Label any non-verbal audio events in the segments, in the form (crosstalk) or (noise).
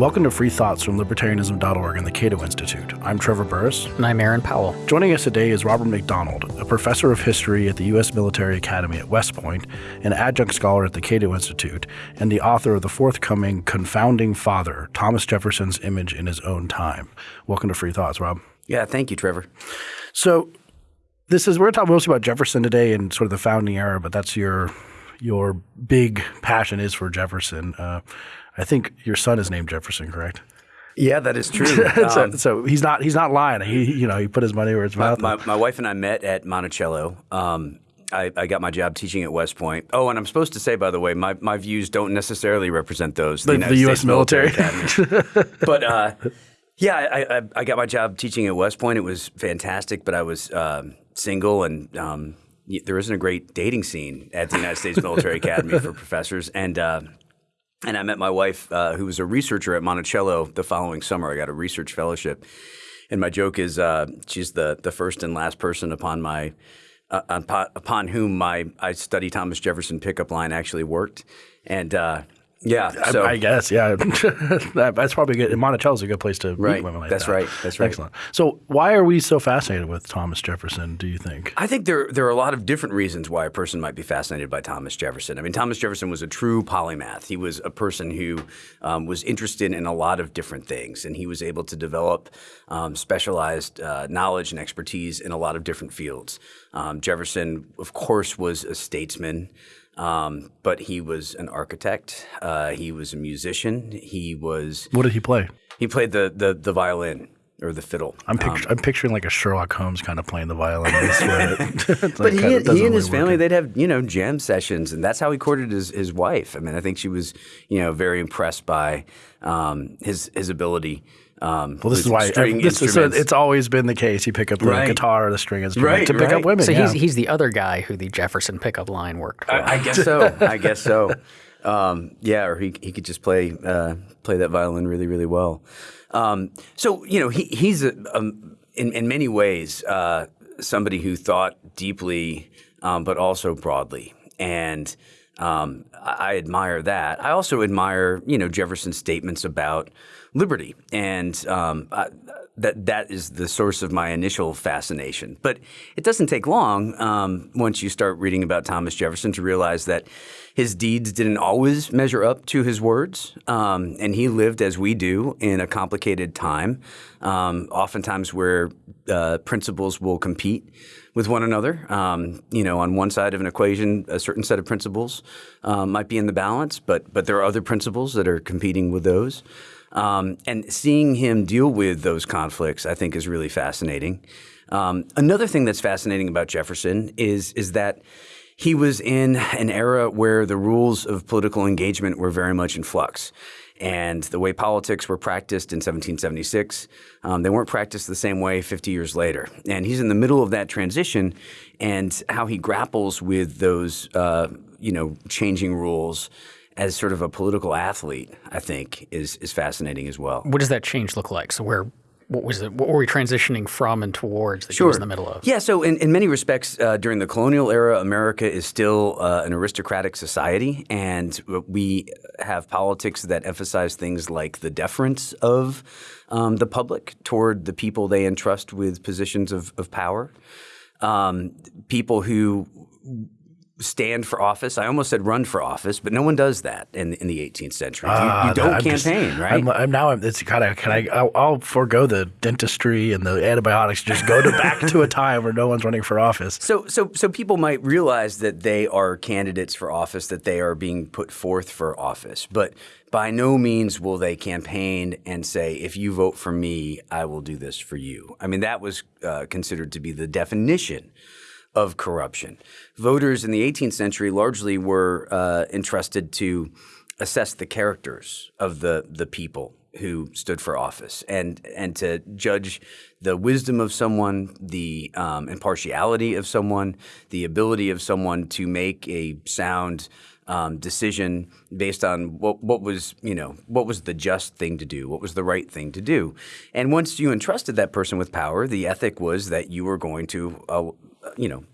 Welcome to Free Thoughts from Libertarianism.org and the Cato Institute. I'm Trevor Burrus. And I'm Aaron Powell. Joining us today is Robert McDonald, a professor of history at the U.S. Military Academy at West Point, an adjunct scholar at the Cato Institute, and the author of the forthcoming Confounding Father Thomas Jefferson's Image in His Own Time. Welcome to Free Thoughts, Rob. Yeah, thank you, Trevor. So, this is we're going to talk mostly about Jefferson today and sort of the founding era, but that's your your big passion is for Jefferson. Uh, I think your son is named Jefferson, correct? Yeah, that is true. (laughs) so, um, so, he's not he's not lying. He you know he put his money where his mouth. My, my, my wife and I met at Monticello. Um, I, I, got my job teaching at West Point. Oh, and I'm supposed to say, by the way, my, my views don't necessarily represent those the, the, the U.S. military. military (laughs) but uh, yeah, I, I, I, got my job teaching at West Point. It was fantastic, but I was um, single and um, there isn't a great dating scene at the United States Military Academy for professors. And uh, and I met my wife, uh, who was a researcher at Monticello the following summer. I got a research fellowship. And my joke is uh, she's the, the first and last person upon my uh, upon, upon whom my I study Thomas Jefferson pickup line actually worked. And yeah, so, I, I, guess yeah, (laughs) that's probably good. Monticello's a good place to right. meet women like that's that. right. That's right. Excellent. So why are we so fascinated with Thomas Jefferson? Do you think? I think there there are a lot of different reasons why a person might be fascinated by Thomas Jefferson. I mean, Thomas Jefferson was a true polymath. He was a person who um, was interested in a lot of different things, and he was able to develop um, specialized uh, knowledge and expertise in a lot of different fields. Um, Jefferson, of course, was a statesman. Um, but he was an architect. Uh, he was a musician. He was. What did he play? He played the the, the violin or the fiddle. I'm, pictu- um, I'm picturing like a Sherlock Holmes kind of playing the violin. (laughs) (laughs) but he, he and really his family, they'd have you know jam sessions, and that's how he courted his, his wife. I mean, I think she was you know very impressed by um, his his ability um, well, this is why this is, it's always been the case. You pick up the right. guitar or the string instrument right, to pick right. up women. So yeah. he's he's the other guy who the Jefferson pickup line worked for. I, I guess so. I guess so. Um, yeah, or he he could just play uh, play that violin really really well. Um, so you know he he's a, um, in in many ways uh, somebody who thought deeply, um, but also broadly and. Um, I admire that. I also admire, you know, Jefferson's statements about liberty, and um, I, that that is the source of my initial fascination. But it doesn't take long um, once you start reading about Thomas Jefferson to realize that his deeds didn't always measure up to his words, um, and he lived as we do in a complicated time, um, oftentimes where uh, principles will compete with one another. Um, you know, on one side of an equation, a certain set of principles um, might be in the balance, but but there are other principles that are competing with those. Um, and seeing him deal with those conflicts, I think, is really fascinating. Um, another thing that's fascinating about Jefferson is is that he was in an era where the rules of political engagement were very much in flux. And the way politics were practiced in 1776, um, they weren't practiced the same way 50 years later. And he's in the middle of that transition, and how he grapples with those, uh, you know, changing rules as sort of a political athlete, I think, is is fascinating as well. What does that change look like? So where what was it? What were we transitioning from and towards that sure. he was in the middle of? Yeah, so in, in many respects, uh, during the colonial era, America is still uh, an aristocratic society, and we have politics that emphasize things like the deference of um, the public toward the people they entrust with positions of, of power. Um, people who stand for office. I almost said run for office, but no one does that in, in the 18th century. You, uh, you don't campaign, just, right? I'm, I'm now I'm, it's kind of can I I'll, I'll, forego the dentistry and the antibiotics, just go to back to a time where no one's running for office. So so so people might realize that they are candidates for office, that they are being put forth for office, but by no means will they campaign and say, if you vote for me, I will do this for you. I mean, that was uh, considered to be the definition of corruption. Voters in the 18th century largely were uh, entrusted to assess the characters of the, the people who stood for office and and to judge the wisdom of someone, the um, impartiality of someone, the ability of someone to make a sound um, decision based on what what was you know what was the just thing to do, what was the right thing to do, and once you entrusted that person with power, the ethic was that you were going to uh, you know,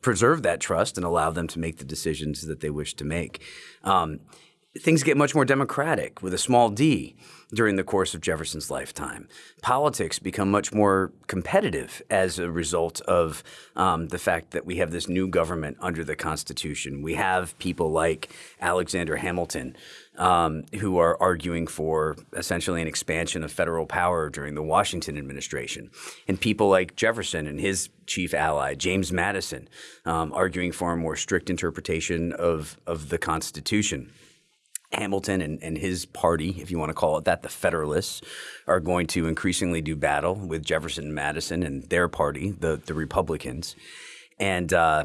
preserve that trust and allow them to make the decisions that they wish to make. Um, things get much more democratic with a small d during the course of Jefferson's lifetime. Politics become much more competitive as a result of um, the fact that we have this new government under the Constitution. We have people like Alexander Hamilton um, who are arguing for essentially an expansion of federal power during the Washington administration, and people like Jefferson and his chief ally, James Madison, um, arguing for a more strict interpretation of, of the Constitution. Hamilton and, and his party, if you want to call it that, the Federalists, are going to increasingly do battle with Jefferson and Madison and their party, the, the Republicans. And uh,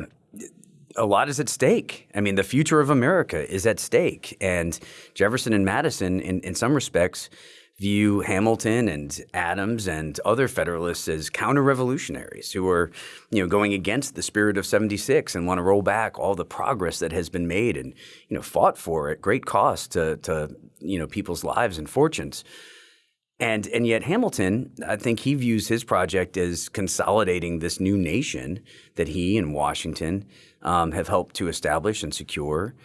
a lot is at stake. I mean, the future of America is at stake. And Jefferson and Madison, in, in some respects, view Hamilton and Adams and other Federalists as counter-revolutionaries who are, you know, going against the spirit of 76 and want to roll back all the progress that has been made and, you know, fought for at great cost to, to you know, people's lives and fortunes. And, and yet Hamilton, I think he views his project as consolidating this new nation that he and Washington um, have helped to establish and secure.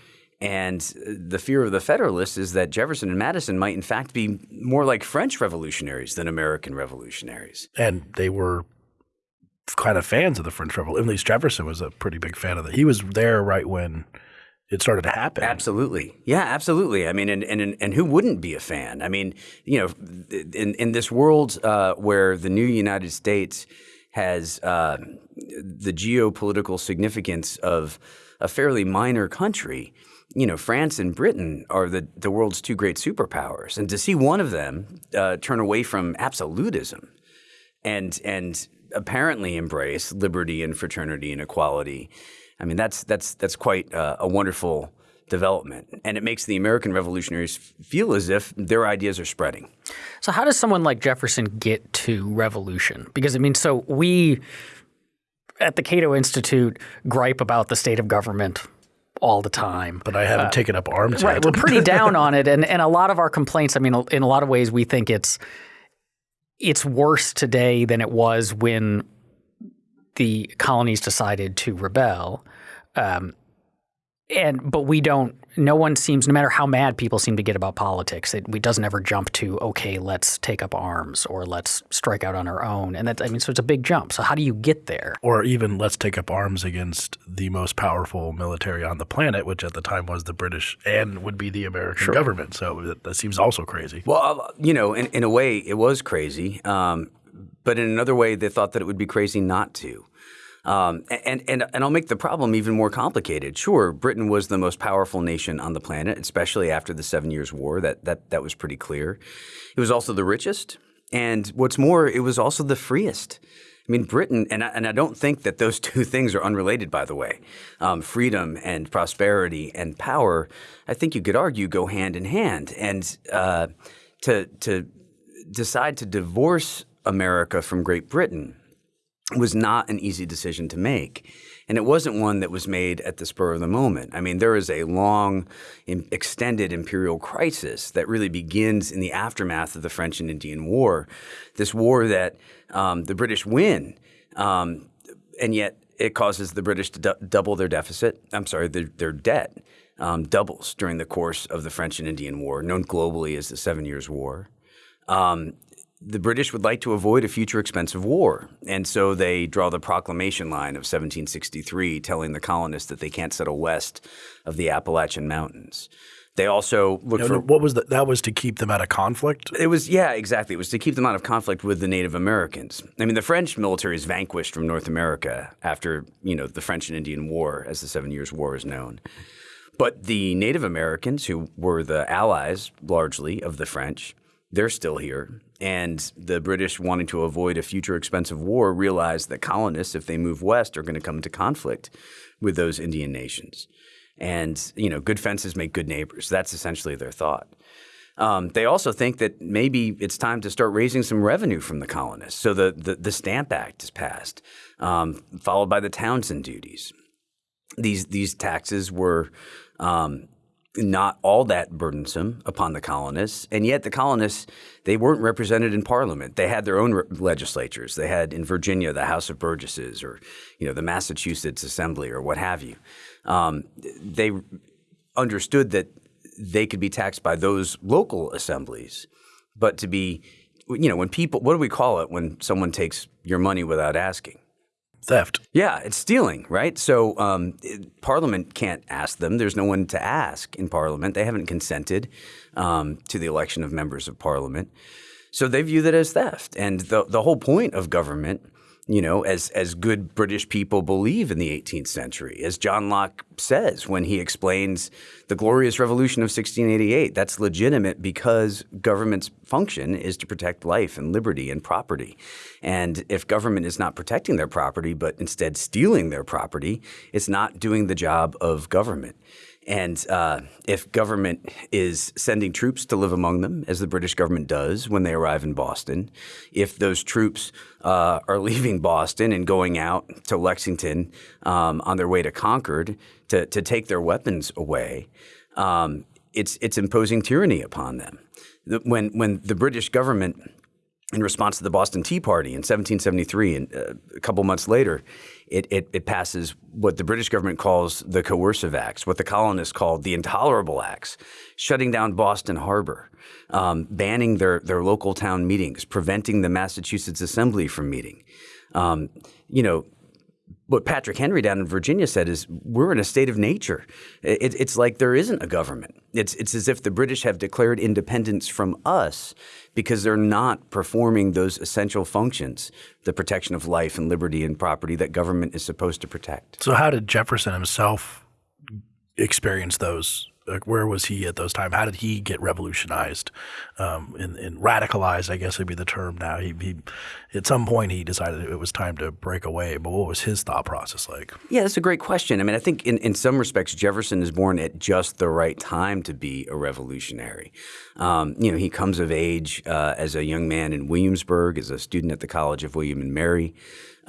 And the fear of the Federalists is that Jefferson and Madison might, in fact, be more like French revolutionaries than American revolutionaries. And they were kind of fans of the French Revolution. At least Jefferson was a pretty big fan of it. He was there right when it started to happen. Absolutely. Yeah, absolutely. I mean, and, and, and who wouldn't be a fan? I mean, you know, in, in this world uh, where the new United States has uh, the geopolitical significance of a fairly minor country – you know, France and Britain are the, the world's two great superpowers. And to see one of them uh, turn away from absolutism and, and apparently embrace liberty and fraternity and equality, I mean, that's, that's, that's quite uh, a wonderful development. And it makes the American revolutionaries feel as if their ideas are spreading. So how does someone like Jefferson get to revolution? Because I mean, so we at the Cato Institute gripe about the state of government all the time. But I haven't uh, taken up arms right, yet. We're pretty (laughs) down on it, and and a lot of our complaints. I mean, in a lot of ways, we think it's it's worse today than it was when the colonies decided to rebel. Um, and but we don't no one seems no matter how mad people seem to get about politics it, it doesn't ever jump to okay let's take up arms or let's strike out on our own. And that i mean so it's a big jump. So how do you get there? Or even let's take up arms against the most powerful military on the planet which at the time was the british and would be the american sure. government. So that, that, seems also crazy. Well uh, you know in, in a way it was crazy. Um, but in another way they thought that it would be crazy not to um, and, and, and I'll make the problem even more complicated. Sure, Britain was the most powerful nation on the planet, especially after the Seven Years' War. That, that, that was pretty clear. It was also the richest. And what's more, it was also the freest. I mean, Britain, and I, and I don't think that those (laughs) two things are unrelated, by the way. Um, freedom and prosperity and power, I think you could argue, go hand in hand. And uh, to, to decide to divorce America from Great Britain was not an easy decision to make. And it wasn't one that was made at the spur of the moment. I mean, there is a long, extended imperial crisis that really begins in the aftermath of the French and Indian War. This war that um, the British win, um, and yet it causes the British to double their deficit. I'm sorry, their, their debt um, doubles during the course of the French and Indian War, known globally as the Seven Years' War. Um, the British would like to avoid a future expensive war. And so they draw the proclamation line of 1763 telling the colonists that they can't settle west of the Appalachian Mountains. They also look for what was the, that was to keep them out of conflict. It was yeah, exactly. It was to keep them out of conflict with the Native Americans. I mean, the French military is vanquished from North America after you know the French and Indian War, as the Seven Years' War is known. But the Native Americans, who were the allies largely of the French, they're still here. And the British, wanting to avoid a future expensive war, realized that colonists, if they move west, are going to come into conflict with those Indian nations. And you know, good fences make good neighbors. That's essentially their thought. Um, they also think that maybe it's time to start raising some revenue from the colonists. So the the, the Stamp Act is passed, um, followed by the Townshend duties. These these taxes were um, not all that burdensome upon the colonists, and yet the colonists they weren't represented in Parliament. They had their own re- legislatures. They had in Virginia the House of Burgesses, or you know the Massachusetts Assembly, or what have you. Um, they understood that they could be taxed by those local assemblies, but to be, you know, when people, what do we call it when someone takes your money without asking? Theft. Yeah, it's stealing, right? So um, it, Parliament can't ask them. There's no one to ask in Parliament. They haven't consented um, to the election of members of Parliament. So they view that as theft. And the, the whole point of government you know, as as good British people believe in the 18th century, as John Locke says when he explains the glorious revolution of 1688. That's legitimate because government's function is to protect life and liberty and property. And if government is not protecting their property, but instead stealing their property, it's not doing the job of government. And uh, if government is sending troops to live among them, as the British government does when they arrive in Boston, if those troops uh, are (laughs) leaving Boston and going out to Lexington um, on their way to Concord to, to take their weapons away, um, it's, it's imposing tyranny upon them. When, when the British government in response to the Boston Tea Party in 1773, and uh, a couple months later, it, it, it, passes what the British government calls the coercive acts, what the colonists called the intolerable acts, shutting down Boston Harbor, um, banning their, their local town meetings, preventing the Massachusetts Assembly from meeting. Um, you know, what Patrick Henry down in Virginia said is we're in a state of nature. It, it's like there isn't a government. It's, it's as if the British have declared independence from us because they're not performing those essential functions, the protection of life and liberty and property that government is supposed to protect. So how did Jefferson himself experience those like where was he at those times? How did he get revolutionized um, and, and, radicalized? I guess would be the term now. He, he, at some point he decided it was time to break away. But what was his thought process like? Yeah, that's a great question. I mean, I think in, in some respects Jefferson is born at just the right time to be a revolutionary. Um, you know, he comes of age uh, as a young man in Williamsburg, as a student at the College of William and Mary.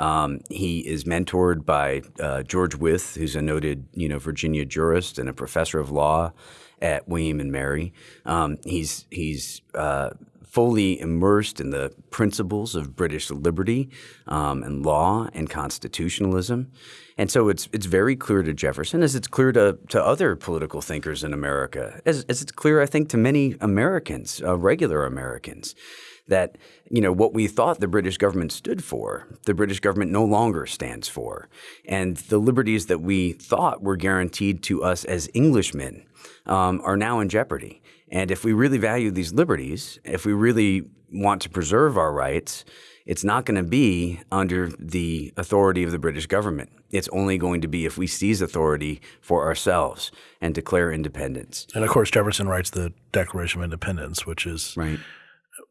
Um, he is mentored by uh, George Wythe, who's a noted, you know, Virginia jurist and a professor of law at William and Mary. Um, he's he's uh, fully immersed in the principles of British liberty um, and law and constitutionalism. And so it's it's very clear to Jefferson, as it's clear to, to other political thinkers in America, as, as it's clear, I think, to many Americans, uh, regular Americans, that you know what we thought the British government stood for, the British government no longer stands for, and the liberties that we thought were guaranteed to us as Englishmen um, are now in jeopardy. And if we really value these liberties, if we really want to preserve our rights, it's not going to be under the authority of the British government. It's only going to be if we seize authority for ourselves and declare independence. And of course, Jefferson writes the Declaration of Independence, which is right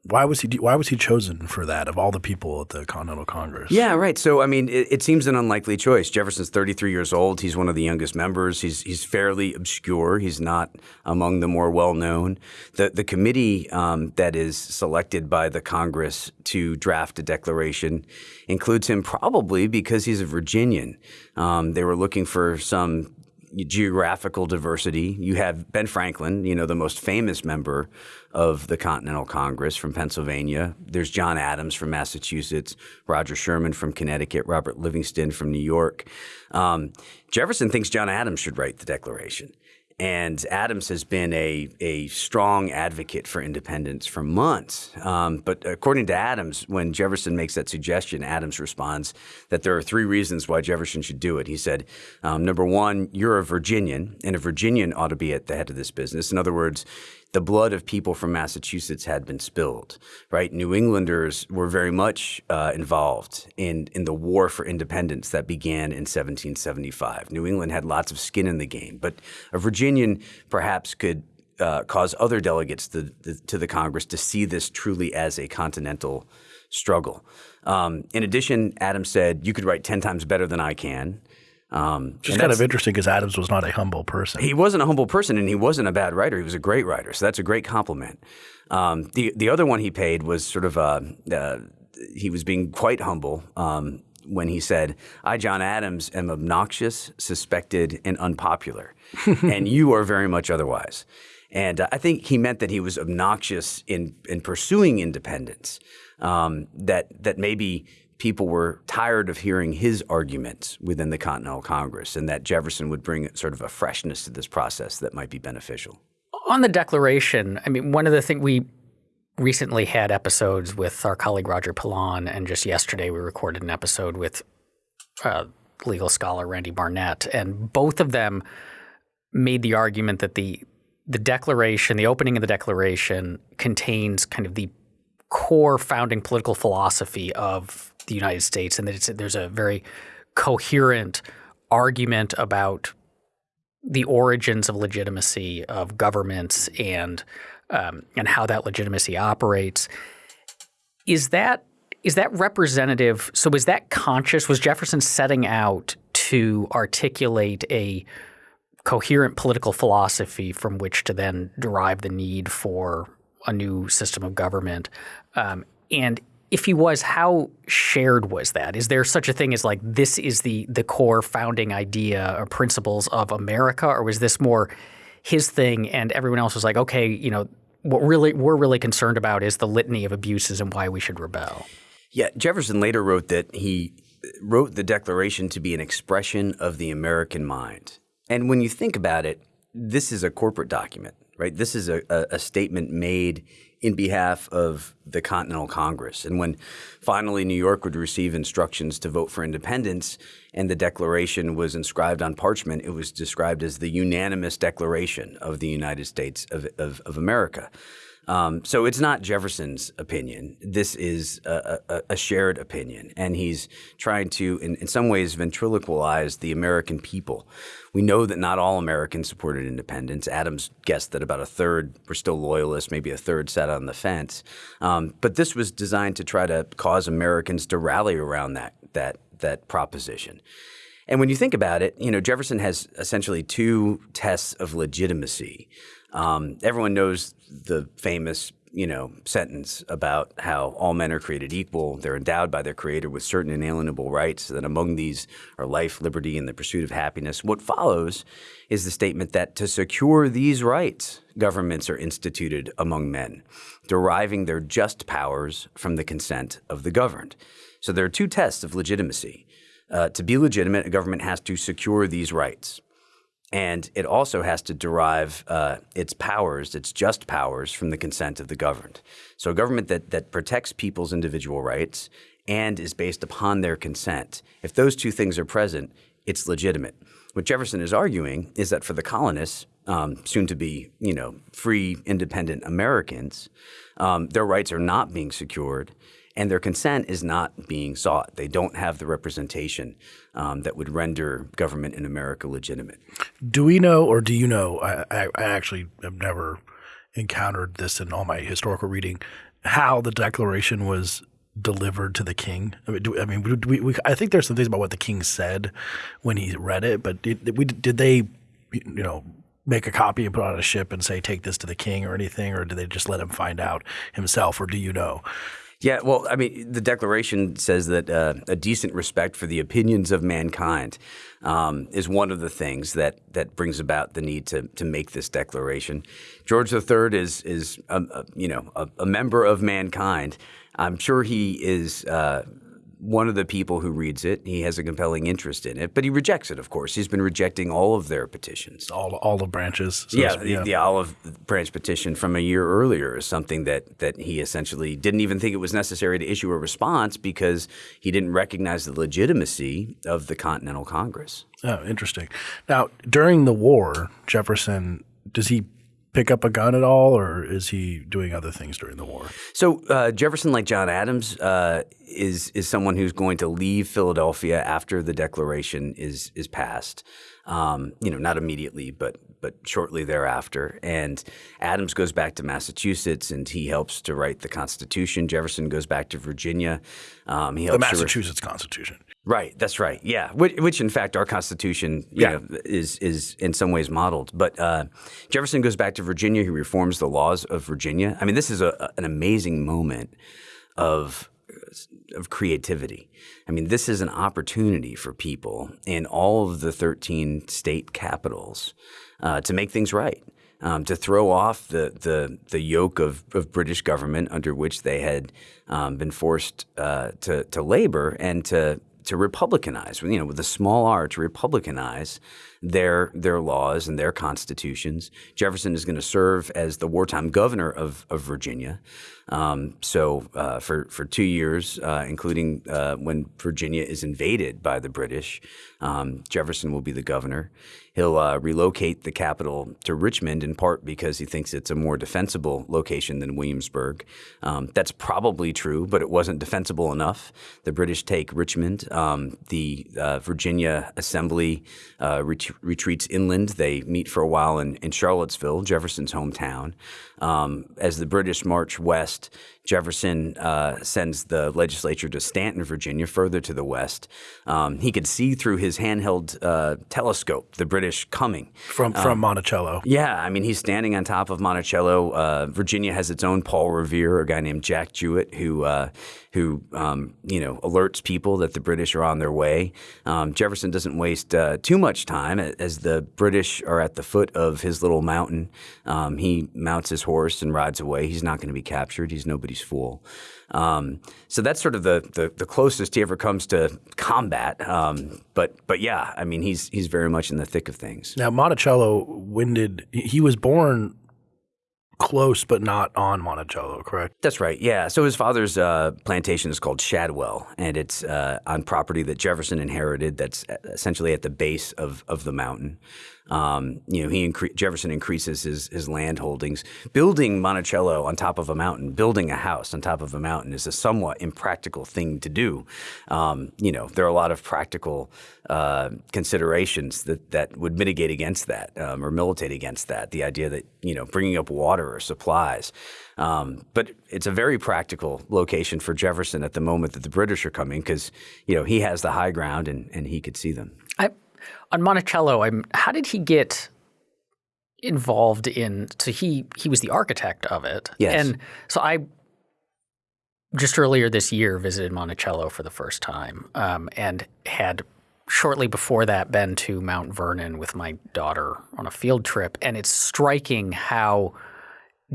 why was he why was he chosen for that of all the people at the Continental Congress? Yeah, right. So I mean, it, it, seems an unlikely choice. Jefferson's 33 years old. He's one of the youngest members. He's he's fairly obscure. He's not among the more well known. The the committee um, that is selected by the Congress to draft a declaration includes him probably because he's a Virginian. Um, they were looking for some geographical diversity. You have Ben Franklin, you know, the most famous member of the Continental Congress from Pennsylvania. There's John Adams from Massachusetts, Roger Sherman from Connecticut, Robert Livingston from New York. Um, Jefferson thinks John Adams should write the Declaration. And Adams has been a, a strong advocate for independence for months. Um, but according to Adams, when Jefferson makes that suggestion, Adams responds that there are three reasons why Jefferson should do it. He said, um, number one, you're a Virginian, and a Virginian ought to be at the head of this business. In other words, the blood of people from Massachusetts had been spilled, right? New Englanders were very much uh, involved in, in the war for independence that began in 1775. New England had lots of skin in the game, but a Virginian perhaps could uh, cause other delegates to the, to the Congress to see this truly as a continental struggle. Um, in addition, Adams said, You could write 10 times better than I can. Um, Which is kind of interesting because Adams was not a humble person. He wasn't a humble person, and he wasn't a bad writer. He was a great writer, so that's a great compliment. Um, the the other one he paid was sort of uh, uh, he was being quite humble um, when he said, "I, John Adams, am obnoxious, suspected, and unpopular, (laughs) and you are very much otherwise." And uh, I think he meant that he was obnoxious in in pursuing independence. Um, that that maybe people were tired of hearing his arguments within the Continental Congress, and that Jefferson would bring sort of a freshness to this process that might be beneficial. On the Declaration, I mean, one of the things we recently had episodes with our colleague Roger Pilon, and just yesterday we recorded an episode with uh, legal scholar Randy Barnett, and both of them made the argument that the the Declaration, the opening of the Declaration, contains kind of the core founding political philosophy of the United States, and that there's a very coherent argument about the origins of legitimacy of governments and um, and how that legitimacy operates. Is that is that representative? So is that conscious? Was Jefferson setting out to articulate a coherent political philosophy from which to then derive the need for a new system of government? Um, and if he was, how shared was that? Is there such a thing as like this is the the core founding idea or principles of America, or was this more his thing and everyone else was like, okay, you know, what really we're really concerned about is the litany of abuses and why we should rebel? Yeah, Jefferson later wrote that he wrote the Declaration to be an expression of the American mind. And when you think about it, this is a corporate document, right? This is a, a, a statement made in behalf of the Continental Congress. And when finally New York would receive instructions to vote for independence and the Declaration was inscribed on parchment, it was described as the unanimous declaration of the United States of, of, of America. Um, so it's not Jefferson's opinion. This is a, a, a shared opinion. And he's trying to, in, in, some ways, ventriloquize the American people. We know that not all Americans supported independence. Adams guessed that about a third were still loyalists, maybe a third sat on the fence. Um, but this was designed to try to cause Americans to rally around that, that, that proposition. And when you think about it, you know, Jefferson has essentially two tests of legitimacy. Um, everyone knows the famous you know, sentence about how all men are created equal. They're endowed by their creator with certain inalienable rights, that among these are life, liberty, and the pursuit of happiness. What follows is the statement that to secure these rights, governments are instituted among men, deriving their just powers from the consent of the governed. So there are two tests of legitimacy. Uh, to be legitimate, a government has to secure these rights. And it also has to derive uh, its powers, its just powers, from the consent of the governed. So a government that, that protects people's individual rights and is based upon their consent, if those two things are present, it's legitimate. What Jefferson is arguing is that for the colonists, um, soon to be, you know, free, independent Americans, um, their rights are not being secured and their consent is not being sought. They don't have the representation um, that would render government in America legitimate. Do we know, or do you know? I, I, I actually have never encountered this in all my historical reading. How the Declaration was delivered to the king? I mean, do, I mean, we, we, I think there's some things about what the king said when he read it, but did, we, did they, you know, make a copy and put on a ship and say, take this to the king or anything, or did they just let him find out himself, or do you know? Yeah, well, I mean, the Declaration says that uh, a decent respect for the opinions of mankind um, is one of the things that that brings about the need to to make this declaration. George III is is a, a, you know a, a, member of mankind. I'm sure he is. Uh, one of the people who reads it. He has a compelling interest in it, but he rejects it. Of course, he's been rejecting all of their petitions, all all the branches. So yeah, the, the, olive branch petition from a year earlier is something that that he essentially didn't even think it was necessary to issue a response because he didn't recognize the legitimacy of the Continental Congress. Oh, interesting. Now, during the war, Jefferson does he pick up a gun at all, or is he doing other things during the war? So uh, Jefferson, like John Adams, uh, is is someone who's going to leave Philadelphia after the Declaration is is passed. Um, you know, not immediately, but but shortly thereafter. And Adams goes back to Massachusetts, and he helps to write the Constitution. Jefferson goes back to Virginia. Um, he helps the Massachusetts Constitution. Right, that's right. Yeah, which, which in fact our Constitution, yeah. Know, is is in some ways modeled. But uh, Jefferson goes back to Virginia. He reforms the laws of Virginia. I mean, this is a, an amazing moment of of creativity. I mean, this is an opportunity for people in all of the 13 state capitals uh, to make things right. Um, to throw off the, the, the yoke of, of British government under which they had um, been forced uh, to, to labor and to to republicanize, you know, with a small r, to republicanize their their laws and their constitutions. Jefferson is going to serve as the wartime governor of, of Virginia. Um, so uh, for for two years, uh, including uh, when Virginia is invaded by the British, um, Jefferson will be the governor. He'll uh, relocate the capital to Richmond in part because he thinks it's a more defensible location than Williamsburg. Um, that's probably true, but it wasn't defensible enough. The British take Richmond. Um, the uh, Virginia Assembly uh, ret- retreats inland. They meet for a while in, in Charlottesville, Jefferson's hometown. Um, as the British march west, trust Jefferson uh, sends the legislature to Staunton, Virginia, further to the west. Um, he could see through his handheld uh, telescope the British coming from from um, Monticello. Yeah, I mean he's standing on top of Monticello. Uh, Virginia has its own Paul Revere, a guy named Jack Jouett, who uh, who um, you know alerts people that the British are on their way. Um, Jefferson doesn't waste uh, too much time as the British are at the foot of his little mountain. Um, he mounts his horse and rides away. He's not going to be captured. He's nobody's fool. Um, so that's sort of the, the, the closest he ever comes to combat. Um, but but yeah, I mean he's he's very much in the thick of things. Now Monticello winded. He was born close but not on Monticello, correct? That's right. Yeah. So his father's uh, plantation is called Shadwell, and it's uh, on property that Jefferson inherited. That's essentially at the base of of the mountain. Um, you know, he incre- Jefferson increases his his land holdings. Building Monticello on top of a mountain, building a house on top of a mountain, is a somewhat impractical thing to do. Um, you know, there are a lot of practical uh, considerations that that would mitigate against that um, or militate against that. The idea that you know bringing up water or supplies. Um, but it's a very practical location for Jefferson at the moment that the British are coming because you know he has the high ground and, and he could see them. On Monticello, I'm, how did he get involved in? So he he was the architect of it. Yes. And so I just earlier this year visited Monticello for the first time um, and had shortly before that been to Mount Vernon with my daughter on a field trip, and it's striking how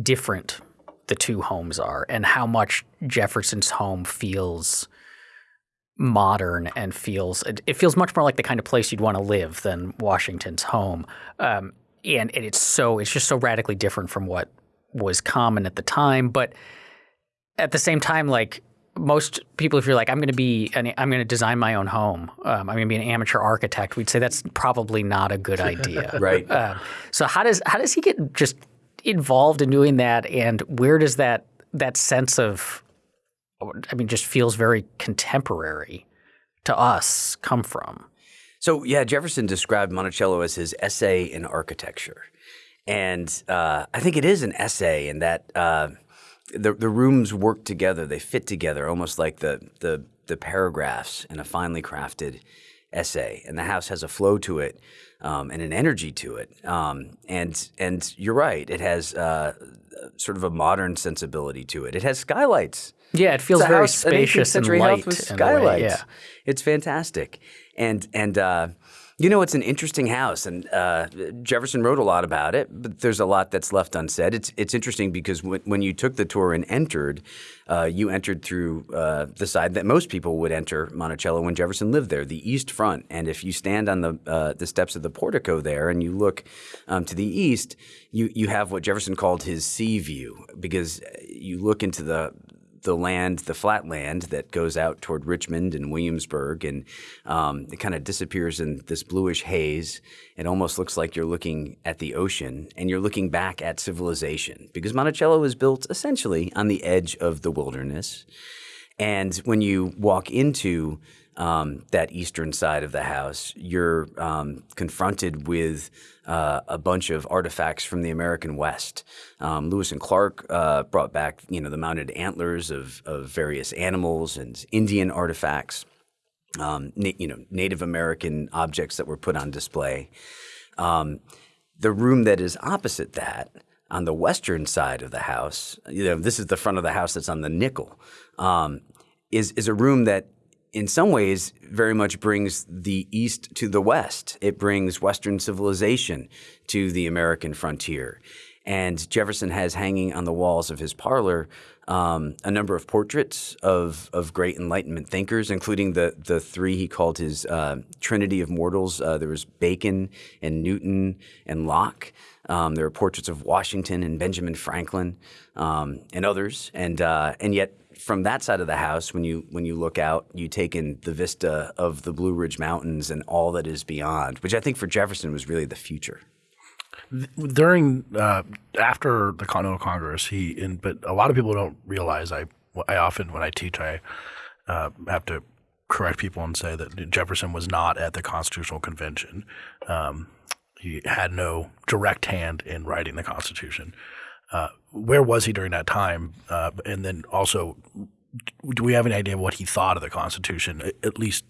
different the two homes are and how much Jefferson's home feels modern and feels it, it, feels much more like the kind of place you'd want to live than Washington's home. Um, and, and it's so it's just so radically different from what was common at the time. But at the same time, like most people, if you're like, I'm going to be, an, I'm going to design my own home. Um, I'm going to be an amateur architect. We'd say that's probably not a good idea, (laughs) right? Um, so how does how does he get just involved in doing that, and where does that that sense of I mean, just feels very contemporary to us come from. So, yeah, Jefferson described Monticello as his essay in architecture. And uh, I think it is an essay in that uh, the, the rooms work together, they fit together almost like the, the, the paragraphs in a finely crafted essay. And the house has a flow to it um, and an energy to it. Um, and, and you're right, it has uh, sort of a modern sensibility to it. It has skylights yeah, it feels very house, spacious and light. With skylights. Yeah. It's fantastic. And and uh, you know, it's an interesting house, and uh, Jefferson wrote a lot about it, but there's a lot that's left unsaid. It's it's interesting because when, when you took the tour and entered, uh, you entered through uh, the side that most people would enter Monticello when Jefferson lived there, the east front. And if you stand on the uh, the steps of the portico there and you look um, to the east, you you have what Jefferson called his sea view because you look into the the land, the flat land that goes out toward Richmond and Williamsburg, and um, it kind of disappears in this bluish haze. It almost looks like you're looking at the ocean and you're looking back at civilization because Monticello was built essentially on the edge of the wilderness. And when you walk into um, that eastern side of the house, you're um, confronted with uh, a bunch of artifacts from the American West. Um, Lewis and Clark uh, brought back, you know, the mounted antlers of, of various animals and Indian artifacts, um, you know, Native American objects that were put on display. Um, the room that is opposite that, on the western side of the house, you know, this is the front of the house that's on the nickel, um, is is a room that in some ways very much brings the East to the West. It brings Western civilization to the American frontier. And Jefferson has hanging on the walls of his parlor um, a number of portraits of, of great Enlightenment thinkers, including the, the three he called his uh, Trinity of Mortals. Uh, there was Bacon and Newton and Locke. Um, there are portraits of Washington and Benjamin Franklin um, and others. And, uh, and yet, from that side of the house, when you when you look out, you take in the vista of the Blue Ridge Mountains and all that is beyond, which I think for Jefferson was really the future during uh, after the Continental Congress, he and but a lot of people don't realize. I I often when I teach, I uh, have to correct people and say that Jefferson was not at the Constitutional Convention. Um, he had no direct hand in writing the Constitution. Uh, where was he during that time? Uh, and then also, do we have any idea of what he thought of the Constitution? At least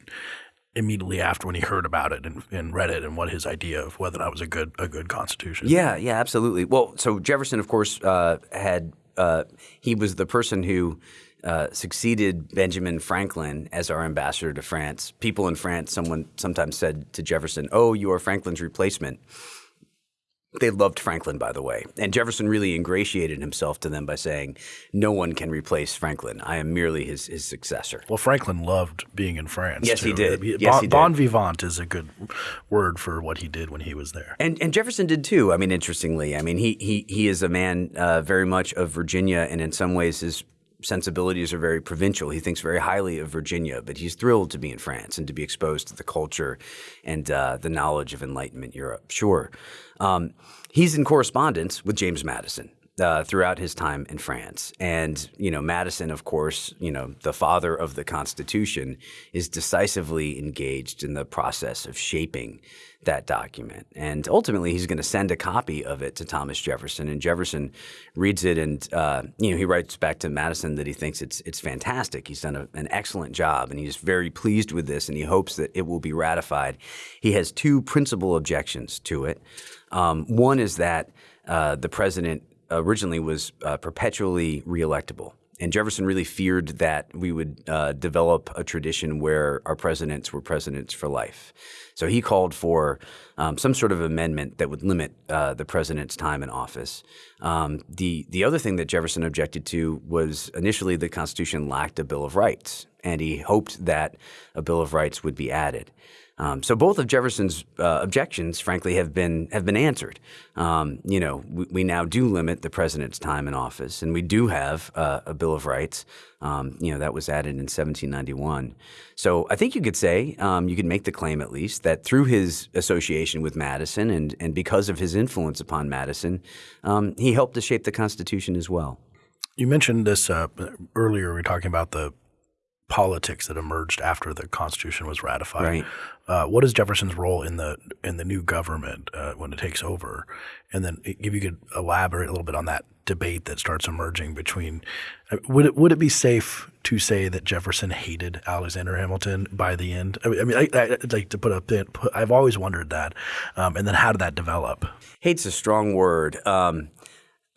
immediately after when he heard about it and, and, read it and what his idea of whether that was a good a good constitution. Yeah, yeah, absolutely. Well, so Jefferson, of course, uh, had uh, he was the person who uh, succeeded Benjamin Franklin as our ambassador to France. People in France, someone sometimes said to Jefferson, "Oh, you are Franklin's replacement." They loved Franklin, by the way. And Jefferson really ingratiated himself to them by saying, No one can replace Franklin. I am merely his, his successor. Well, Franklin loved being in France. Yes, too. he did. Bon, yes, he did. bon vivant is a good word for what he did when he was there. And, and Jefferson did too. I mean, interestingly, I mean, he, he, he is a man uh, very much of Virginia, and in some ways, his sensibilities are very provincial. He thinks very highly of Virginia, but he's thrilled to be in France and to be exposed to the culture and uh, the knowledge of Enlightenment Europe. Sure. Um, he's in correspondence with James Madison. Uh, throughout his time in France. And, you know, Madison, of course, you know, the father of the Constitution, is decisively engaged in the process of shaping that document. And ultimately, he's going to send a copy of it to Thomas Jefferson. And Jefferson reads it, and uh, you know he writes back to Madison that he thinks it's it's fantastic. He's done a, an excellent job, and he's very pleased with this, and he hopes that it will be ratified. He has two principal objections to it. Um, one is that uh, the president originally was uh, perpetually reelectable. And Jefferson really feared that we would uh, develop a tradition where our presidents were presidents for life. So he called for um, some sort of amendment that would limit uh, the president's time in office. Um, the the other thing that Jefferson objected to was initially the Constitution lacked a Bill of Rights, and he hoped that a Bill of Rights would be added. Um, so both of Jefferson's uh, objections, frankly, have been have been answered. Um, you know, we, we, now do limit the president's time in office, and we do have uh, a Bill of Rights. Um, you know, that was added in 1791. So I think you could say um, you could make the claim, at least, that through his association with Madison and and because of his influence upon Madison, um, he helped to shape the Constitution as well. You mentioned this uh, earlier. We were talking about the politics that emerged after the Constitution was ratified. Right. Uh, what is Jefferson's role in the in the new government uh, when it takes over? And then if you could elaborate a little bit on that debate that starts emerging between uh, would it would it be safe to say that Jefferson hated Alexander Hamilton by the end? I mean, I, I, like to put a pin. I've always wondered that. Um, and then how did that develop? Hate's a strong word. Um,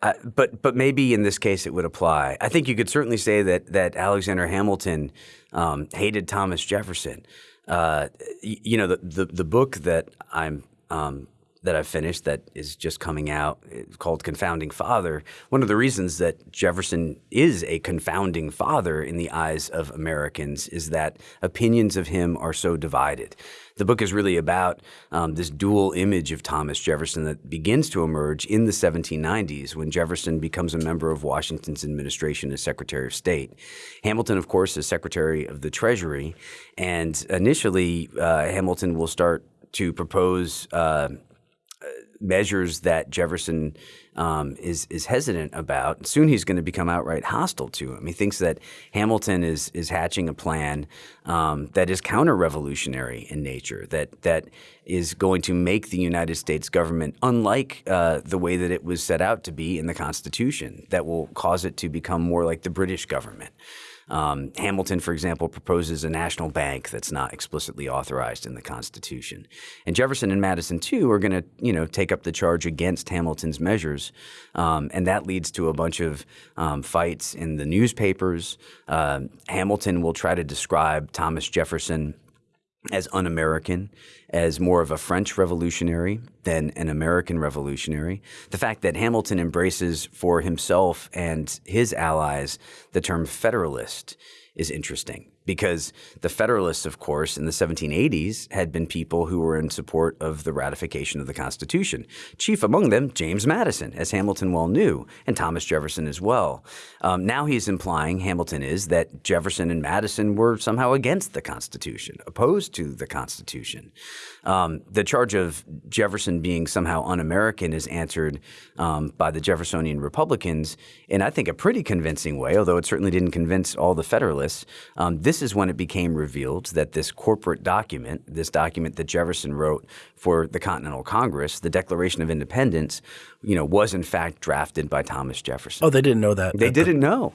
but but maybe in this case it would apply. I think you could certainly say that that Alexander Hamilton um, hated Thomas Jefferson. Uh, you know the, the, the book that I'm um, that I've finished that is just coming out called Confounding Father. One of the reasons that Jefferson is a confounding father in the eyes of Americans is that opinions of him are so divided. The book is really about um, this dual image of Thomas Jefferson that begins to emerge in the 1790s when Jefferson becomes a member of Washington's administration as Secretary of State. Hamilton, of course, is Secretary of the Treasury, and initially uh, Hamilton will start to propose uh, measures that Jefferson um, is is hesitant about. Soon he's going to become outright hostile to him. He thinks that Hamilton is is hatching a plan um, that is counter-revolutionary in nature, that that is going to make the United States government unlike uh, the way that it was set out to be in the Constitution, that will cause it to become more like the British government. Um, Hamilton, for example, proposes a national bank that's not explicitly authorized in the Constitution. And Jefferson and Madison, too, are going to, you know, take up the charge against Hamilton's measures. Um, and that leads to a bunch of um, fights in the newspapers. Uh, Hamilton will try to describe Thomas Jefferson as un American, as more of a French revolutionary than an American revolutionary. The fact that Hamilton embraces for himself and his allies the term Federalist is interesting because the Federalists, of course, in the 1780s had been people who were in support of the ratification of the Constitution. Chief among them, James Madison, as Hamilton well knew, and Thomas Jefferson as well. Um, now he's implying, Hamilton is, that Jefferson and Madison were somehow against the Constitution, opposed to the Constitution. Um, the charge of Jefferson being somehow un American is answered um, by the Jeffersonian Republicans in, I think, a pretty convincing way, although it certainly didn't convince all the Federalists. Um, this is when it became revealed that this corporate document, this document that Jefferson wrote for the Continental Congress, the Declaration of Independence, you know, was in fact drafted by Thomas Jefferson. Oh, they didn't know that. They didn't know.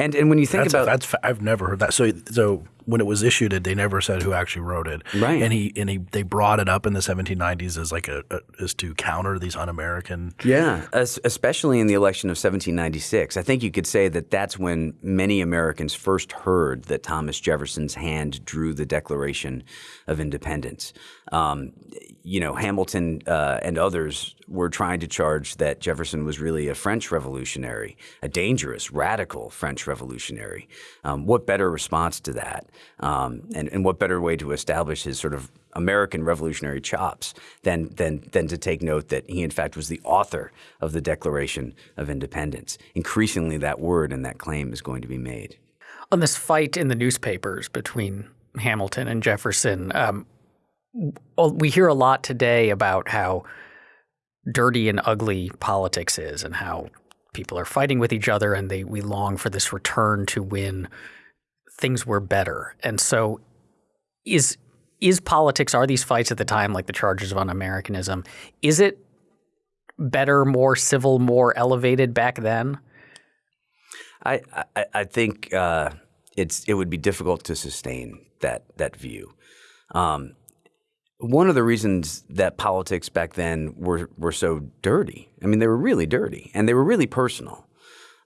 And and when you think that's, about that's I've never heard that. So so when it was issued, they never said who actually wrote it. Right. And he and he they brought it up in the 1790s as like a, a as to counter these un-American. Yeah, especially in the election of 1796. I think you could say that that's when many Americans first heard that Thomas Jefferson's hand drew the Declaration of Independence. Um, you know, Hamilton uh, and others were trying to charge that Jefferson was really a French revolutionary, a dangerous, radical French revolutionary. Um, what better response to that? Um, and, and what better way to establish his sort of American revolutionary chops than, than, than to take note that he, in fact, was the author of the Declaration of Independence. Increasingly, that word and that claim is going to be made. On this fight in the newspapers between Hamilton and Jefferson, um, we hear a lot today about how dirty and ugly politics is and how people are fighting with each other and they we long for this return to when things were better. And so is is politics are these fights at the time like the charges of un-Americanism is it better, more civil, more elevated back then? I I, I think uh, it's it would be difficult to sustain that that view. Um, one of the reasons that politics back then were were so dirty, I mean, they were really dirty and they were really personal,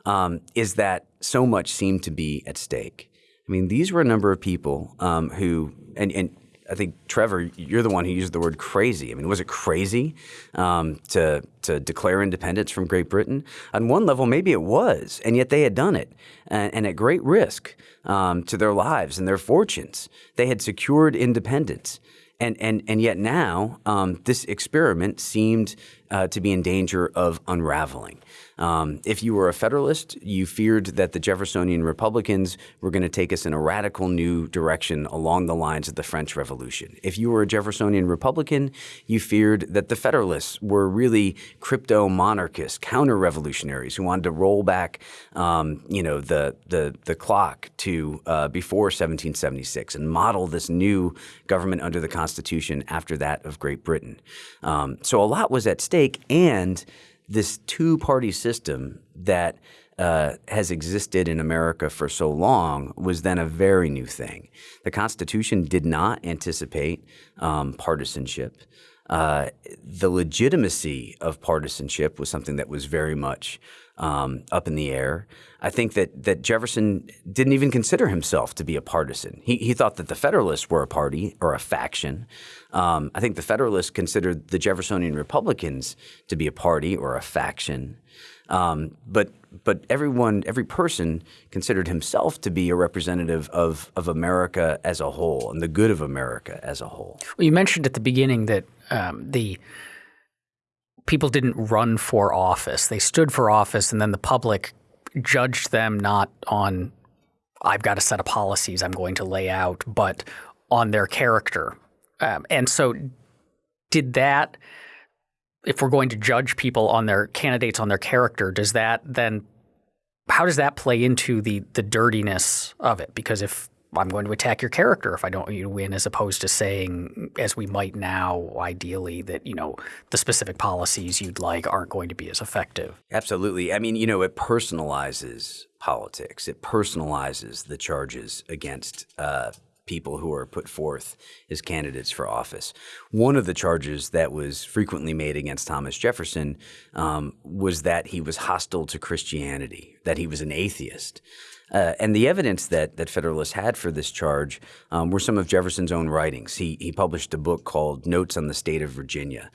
um, is that so much seemed to be at stake. I mean, these were a number of people um, who, and, and I think Trevor, you're the one who used the word crazy. I mean, was it crazy um, to to declare independence from Great Britain? On one level, maybe it was, and yet they had done it, and, and at great risk um, to their lives and their fortunes. They had secured independence, and and and yet now um, this experiment seemed uh, to be in danger of unraveling. Um, if you were a Federalist, you feared that the Jeffersonian Republicans were going to take us in a radical new direction along the lines of the French Revolution. If you were a Jeffersonian Republican, you feared that the Federalists were really crypto monarchists, counter revolutionaries who wanted to roll back, um, you know, the the the clock to uh, before 1776 and model this new government under the Constitution after that of Great Britain. Um, so a lot was at stake, and this two party system that uh, has existed in America for so long was then a very new thing. The Constitution did not anticipate um, partisanship. Uh, the legitimacy of partisanship was something that was very much um, up in the air. I think that that Jefferson didn't even consider himself to be a partisan. He, he thought that the Federalists were a party or a faction. Um, I think the Federalists considered the Jeffersonian Republicans to be a party or a faction. Um, but but everyone, every person considered himself to be a representative of of America as a whole and the good of America as a whole. Well, you mentioned at the beginning that um, the people didn't run for office. They stood for office and then the public judged them not on I've got a set of policies I'm going to lay out, but on their character. Um, and so did that if we're going to judge people on their candidates on their character, does that then how does that play into the the dirtiness of it? Because if I'm going to attack your character if I don't want you to win, as opposed to saying, as we might now, ideally, that you know the specific policies you'd like aren't going to be as effective. Absolutely. I mean, you know, it personalizes politics. It personalizes the charges against uh, people who are put forth as candidates for office. One of the charges that was frequently made against Thomas Jefferson um, was that he was hostile to Christianity, that he was an atheist. Uh, and the evidence that that Federalists had for this charge um, were some of Jefferson's own writings. He he published a book called Notes on the State of Virginia.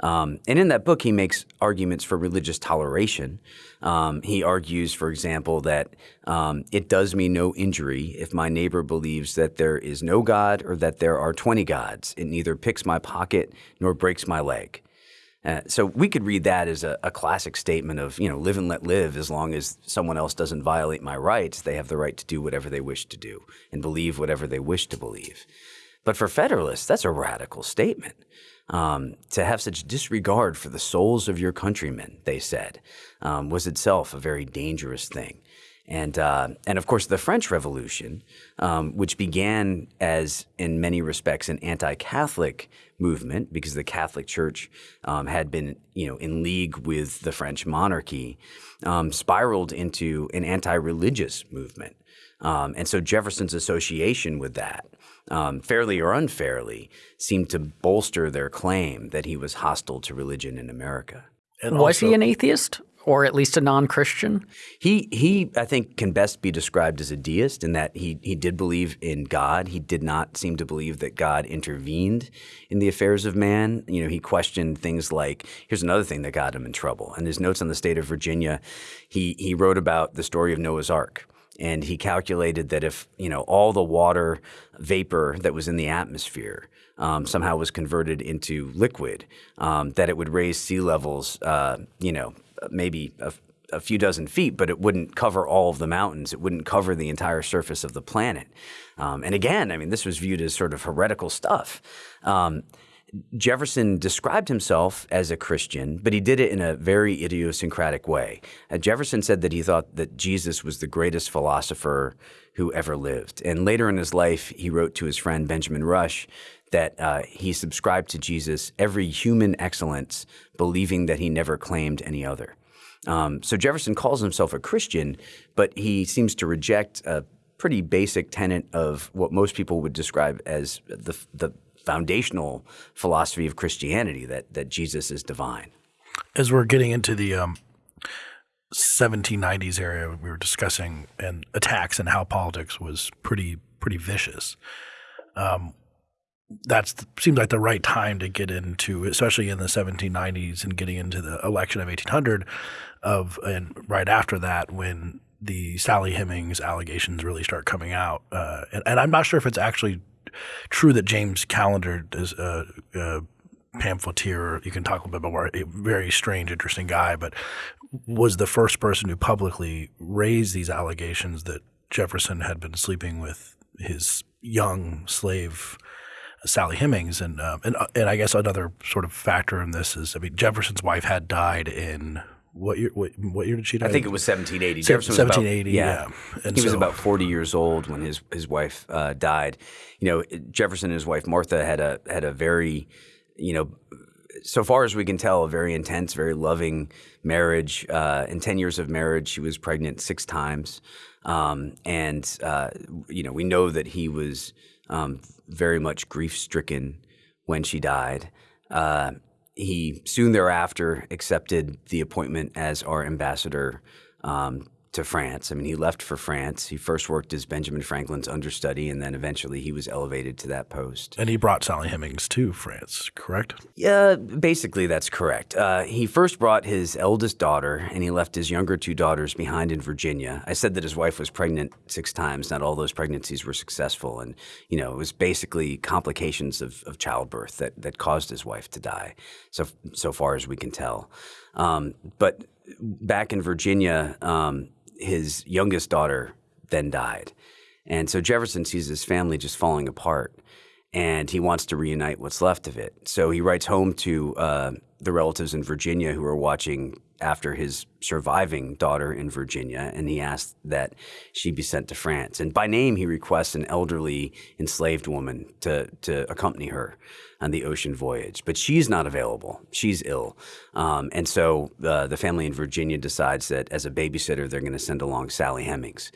Um, and in that book, he makes arguments for religious toleration. Um, he argues, for example, that um, it does me no injury if my neighbor believes that there is no God or that there are 20 gods. It neither picks my pocket nor breaks my leg. Uh, so we could read that as a, a, classic statement of, you know, live and let live as long as someone else doesn't violate my rights. They have the right to do whatever they wish to do and believe whatever they wish to believe. But for Federalists, that's a radical statement. Um, to have such disregard for the souls of your countrymen, they said, um, was itself a very dangerous thing. And, uh, and of course, the French Revolution, um, which began as, in many respects, an anti-Catholic movement because the Catholic Church um, had been, you know, in league with the French monarchy, um, spiraled into an anti-religious movement. Um, and so Jefferson's association with that, um, fairly or unfairly, seemed to bolster their claim that he was hostile to religion in America. And was also, he an atheist? Or at least a non-Christian? He he I think can best be described as a deist in that he he did believe in God. He did not seem to believe that God intervened in the affairs of man. You know, he questioned things like here's another thing that got him in trouble. In his notes on the state of Virginia, he he wrote about the story of Noah's Ark. And he calculated that if you know all the water vapor that was in the atmosphere um, somehow was converted into liquid, um, that it would raise sea levels, uh, you know, maybe a, a, few dozen feet, but it wouldn't cover all of the mountains. It wouldn't cover the entire surface of the planet. Um, and again, I mean, this was viewed as sort of heretical stuff. Um, Jefferson described himself as a Christian, but he did it in a very idiosyncratic way. Uh, Jefferson said that he thought that Jesus was the greatest philosopher who ever lived. And later in his life, he wrote to his friend Benjamin Rush that uh, he subscribed to Jesus every human excellence, believing that he never claimed any other. Um, so Jefferson calls himself a Christian, but he seems to reject a pretty basic tenet of what most people would describe as the, the foundational philosophy of Christianity that that Jesus is divine. As we're getting into the um, 1790s area, we were discussing and attacks and how politics was pretty pretty vicious. Um, that seems like the right time to get into, especially in the 1790s and getting into the election of 1800 of, and right after that when the Sally Hemings allegations really start coming out. Uh, and, and, I'm not sure if it's actually true that James Callender is a, a pamphleteer. You can talk a little bit more. A very strange, interesting guy, but was the first person who publicly raised these allegations that Jefferson had been sleeping with his young slave Sally Hemings, and um, and uh, and I guess another sort of factor in this is, I mean, Jefferson's wife had died in what year? What, what year did she die? I think it was 1780. Jefferson 1780. About, yeah, yeah. he so, was about 40 years old when his his wife uh, died. You know, Jefferson and his wife Martha had a had a very, you know, so far as we can tell, a very intense, very loving marriage. Uh, in 10 years of marriage, she was pregnant six times, um, and uh, you know, we know that he was um, very much grief stricken when she died. Uh, he soon thereafter accepted the appointment as our ambassador um, to France. I mean, he left for France. He first worked as Benjamin Franklin's understudy, and then eventually he was elevated to that post. And he brought Sally Hemings to France, correct? Yeah, basically that's correct. Uh, he first brought his eldest daughter, and he left his younger two daughters behind in Virginia. I said that his wife was pregnant six times. Not all those pregnancies were successful, and you know it was basically complications of, of childbirth that that caused his wife to die. So so far as we can tell, um, but back in Virginia. Um, his youngest daughter then died. And so Jefferson sees his family just falling apart and he wants to reunite what's left of it. So he writes home to uh, the relatives in Virginia who are watching after his surviving daughter in Virginia, and he asked that she be sent to France. And by name, he requests an elderly enslaved woman to, to accompany her on the ocean voyage. But she's not available. She's ill. Um, and so uh, the family in Virginia decides that as a babysitter, they're going to send along Sally Hemings.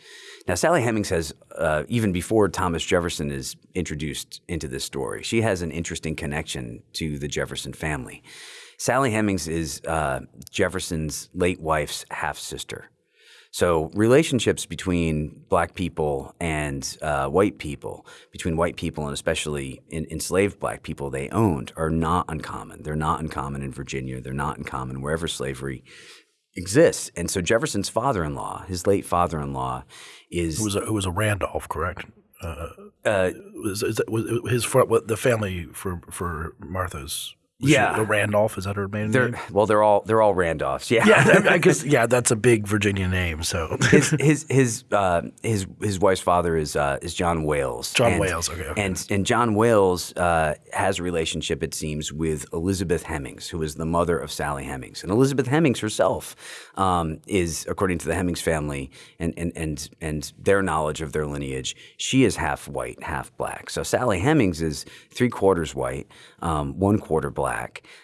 Now, Sally Hemings has, uh, even before Thomas Jefferson is introduced into this story, she has an interesting connection to the Jefferson family. Sally Hemings is uh, Jefferson's late wife's half sister. So relationships between black people and uh, white people, between white people and especially in, enslaved black people they owned, are not uncommon. They're not uncommon in Virginia. They're not uncommon wherever slavery exists. And so Jefferson's father-in-law, his late father-in-law, is It was a, it was a Randolph, correct? Uh, uh, was, is that, was his what, the family for for Martha's Yeah. she a Randolph is that her maiden they're name? well, they're all they're all Randolphs. Yeah, Yeah, I (laughs) guess yeah, that's a big Virginia name. So his (laughs) his his uh, his his wife's father is uh, is John Wayles. John And- Wayles, okay, okay. And and John Wayles uh, has a relationship, it seems, with Elizabeth Hemings, who is the mother of Sally Hemings. And Elizabeth Hemings herself um, is, according to the Hemings family and and and and their knowledge of their lineage, she is half white, half black. So Sally Hemings is three quarters white, um, one quarter black.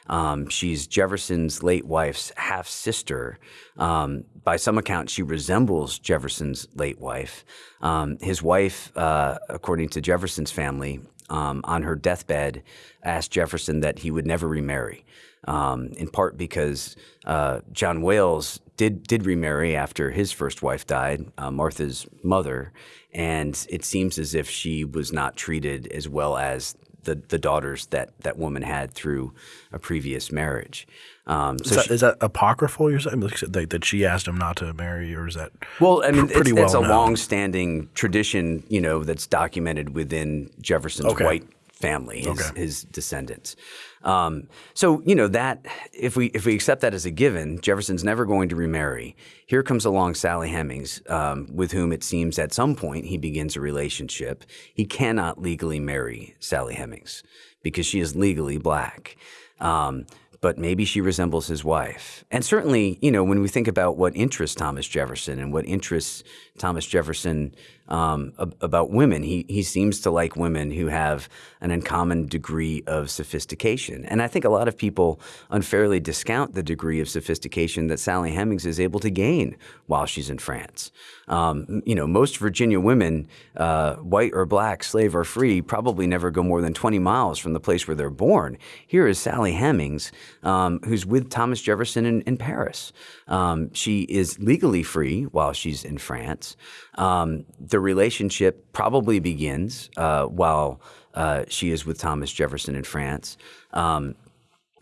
Um, she's Jefferson's late wife's half sister. Um, by some account, she resembles Jefferson's late wife. Um, his wife, uh, according to Jefferson's family, um, on her deathbed, asked Jefferson that he would never remarry. Um, in part because uh, John Wayles did did remarry after his first wife died, uh, Martha's mother, and it seems as if she was not treated as well as the, the daughters that that woman had through a previous marriage. Um, is so that, is that apocryphal? You're saying Like, that, that she asked him not to marry, or is that Well, I mean, pr- pretty it's, it's a long-standing tradition, you know, that's documented within Jefferson's Okay. white family, his, Okay. his descendants. Um, so, you know, that if we if we accept that as a given, Jefferson's never going to remarry. Here comes along Sally Hemings, um, with whom it seems at some point he begins a relationship. He cannot legally marry Sally Hemings because she is legally black. Um, but maybe she resembles his wife. And certainly, you know, when we think about what interests Thomas Jefferson and what interests Thomas Jefferson um, ab- about women, he, he seems to like women who have an uncommon degree of sophistication. And I think a lot of people unfairly discount the degree of sophistication that Sally Hemings is able to gain while she's in France. Um, you know, most Virginia women, uh, white or black, slave or free, probably never go more than 20 miles from the place where they're born. Here is Sally Hemings, um, who's with Thomas Jefferson in, in Paris. Um, she is legally free while she's in France. The relationship probably begins uh, while uh, she is with Thomas Jefferson in France. Um,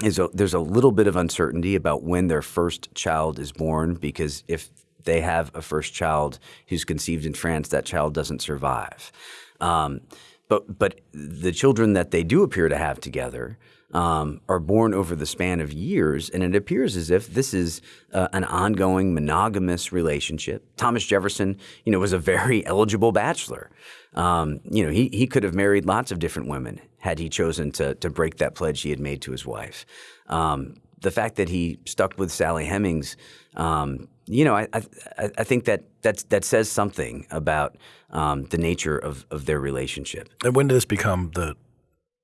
is a, there's a little bit of uncertainty about when their first child is born because if they have a first child who's conceived in France, that child doesn't survive. Um, but but the children that they do appear to have together um, are born over the span of years, and it appears as if this is uh, an ongoing monogamous relationship. Thomas Jefferson, you know, was a very (laughs) eligible bachelor. Um, you know, he he could have married lots of different women had he chosen to to break that pledge he had made to his wife. Um, the fact that he stuck with Sally Hemings, um, you know, I, I I think that that's, that says something about um, the nature of, of their relationship. And when did this become the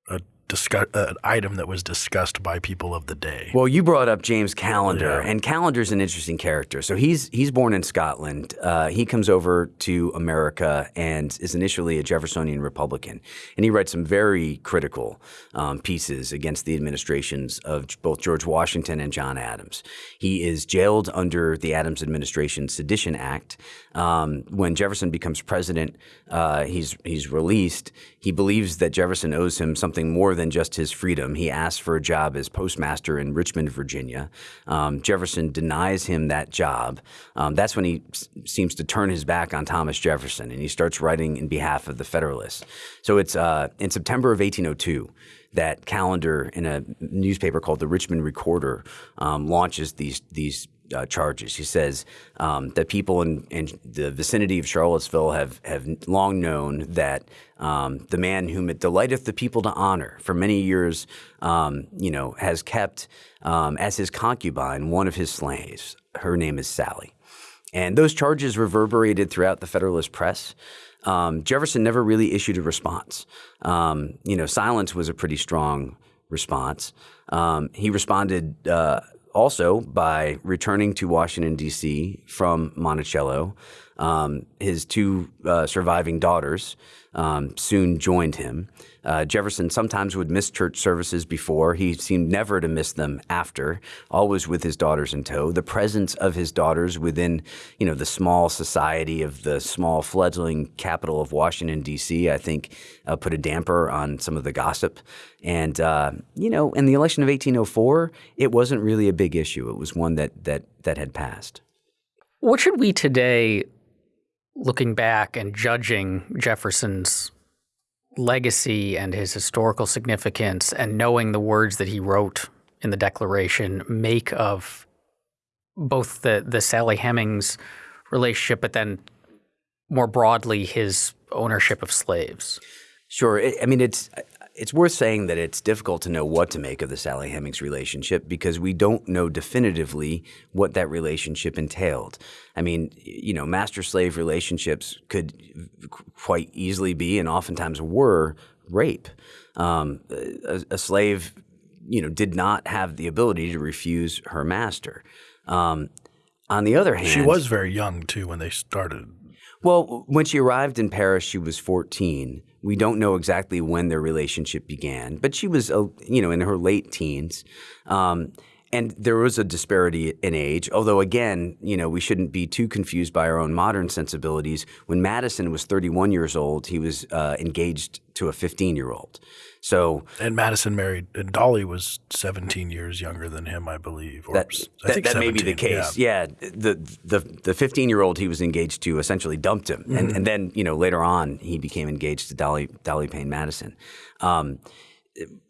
a discuss, uh, an item that was discussed by people of the day? Well, you brought up James Callender, Yeah. and Callender's an interesting character. So he's he's born in Scotland. Uh, he comes over to America and is initially a Jeffersonian Republican, and he writes some very critical um, pieces against the administrations of both George Washington and John Adams. He is jailed under the Adams administration Sedition Act. Um, when Jefferson becomes president, uh, he's he's released. He believes that Jefferson owes him something more than just his freedom. He asks for a job as postmaster in Richmond, Virginia. Um, Jefferson denies him that job. Um, that's when he seems to turn his back on Thomas Jefferson and he starts writing in behalf of the Federalists. So it's uh, in September of 1802 that Callender, in a newspaper called the Richmond Recorder, um, launches these these uh, charges. He says um, that people in, in, the vicinity of Charlottesville have, have long known that um, the man whom it delighteth the people to honor for many years, um, you know, has kept um, as his concubine one of his slaves. Her name is Sally. And those charges reverberated throughout the Federalist press. Um, Jefferson never really issued a response. Um, you know, silence was a pretty strong response. he responded uh, also by returning to Washington, D.C. from Monticello. Um, his two uh, surviving daughters um, soon joined him. Uh, Jefferson sometimes would miss church services before. He seemed never to miss them after, always with his daughters in tow. The presence of his daughters within, you know, the small society of the small fledgling capital of Washington D.C. I think uh, put a damper on some of the gossip. And uh, you know, in the election of 1804, it wasn't really a big issue. It was one that that that had passed. What should we today, looking back and judging Jefferson's legacy and his historical significance and knowing the words that he wrote in the Declaration make of both the, the Sally Hemings relationship, but then more broadly his ownership of slaves? Sure. I mean, it's it's worth saying that it's difficult to know what to make of the Sally Hemings relationship because we don't know definitively what that relationship entailed. I mean, you know, master slave relationships could quite easily be and oftentimes were rape. Um, a, a, slave, you know, did not have the ability to refuse her master. Um, on the other hand, she was very young too when they started. Well, when she arrived in Paris, she was 14. We don't know exactly when their relationship began, but she was, you know, in her late teens. Um, and there was a disparity in age, although again, you know, we shouldn't be too confused by our own modern sensibilities. When Madison was 31 years old, he was uh, engaged to a 15 year old. So and Madison married, and Dolley was 17 years younger than him, I believe. Or that that, that may be the case. Yeah. yeah, the the the 15 year old he was engaged to essentially dumped him, mm-hmm. and and then you know later on he became engaged to Dolley Dolley Payne Madison. Um,